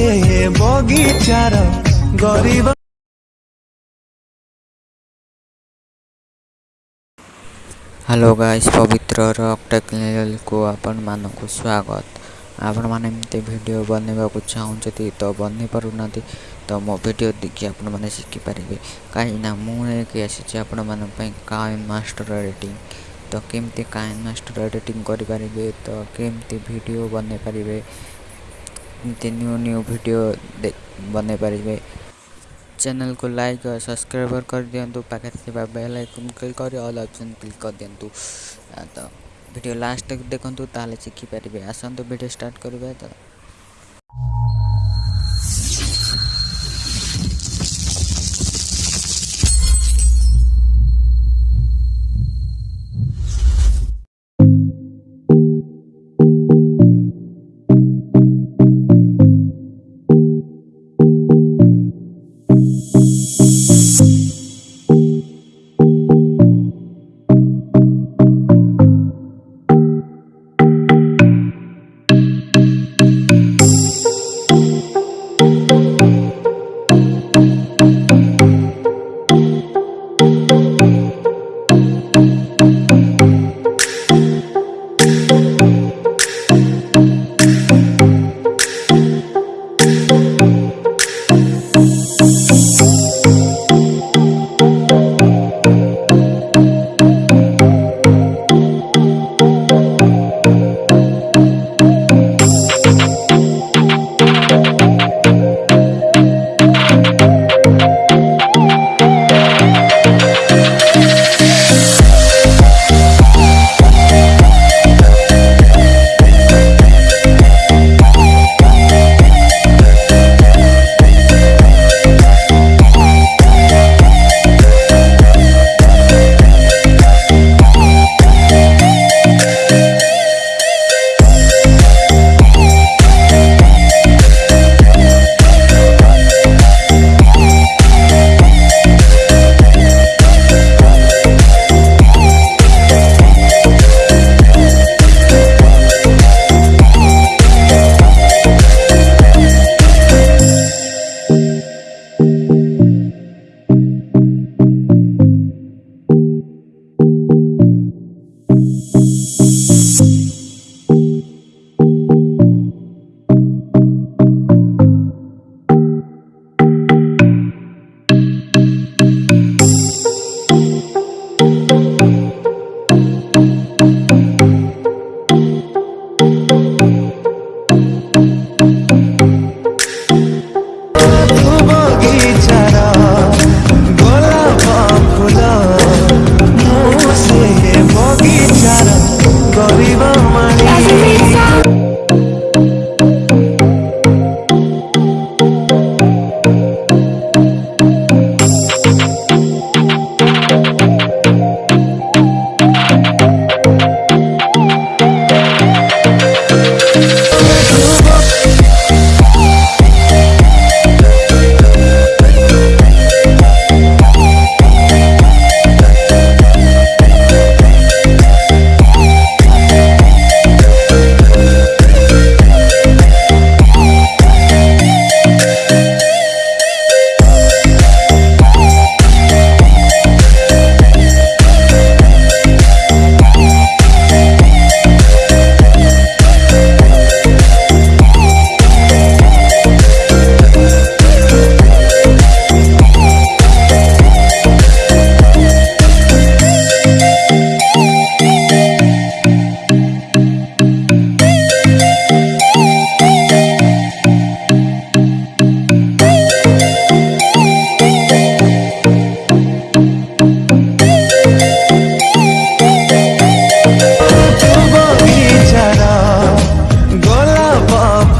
আছে এ বগিচার গরিব hello guys ପବିତ୍ରର ଟେକ୍ନିକାଲକୁ ଆପଣମାନଙ୍କୁ ସ୍ୱାଗତ ଆପଣମାନେ ଏମିତି ଭିଡ଼ିଓ ବନେଇବାକୁ ଚାହୁଁଛନ୍ତି ତ ବନେଇ ପାରୁନାହାନ୍ତି ତ ମୋ ଭିଡ଼ିଓ ଦେଖି ଆପଣମାନେ ଶିଖିପାରିବେ କାହିଁକିନା ମୁଁ ନେଇକି ଆସିଛି ଆପଣମାନଙ୍କ ପାଇଁ କାଏନ୍ ମାଷ୍ଟର ଏଡ଼ିଟିଂ ତ କେମିତି କାଏନ୍ ମାଷ୍ଟର ଏଡ଼ିଟିଂ କରିପାରିବେ ତ କେମିତି ଭିଡ଼ିଓ ବନେଇ ପାରିବେ न्यु न्यु भिडियो बनाइ पारे च्यानेकु लक सब्सक्राइब गरिदिनु पाख्या बेल आइकन क्लिक अल अप्सन क्लिक कर गरिदिन्छु त भिडियो लास्ट तक देखु तिखिपारे आस भिडियो स्टार्ट गरेको त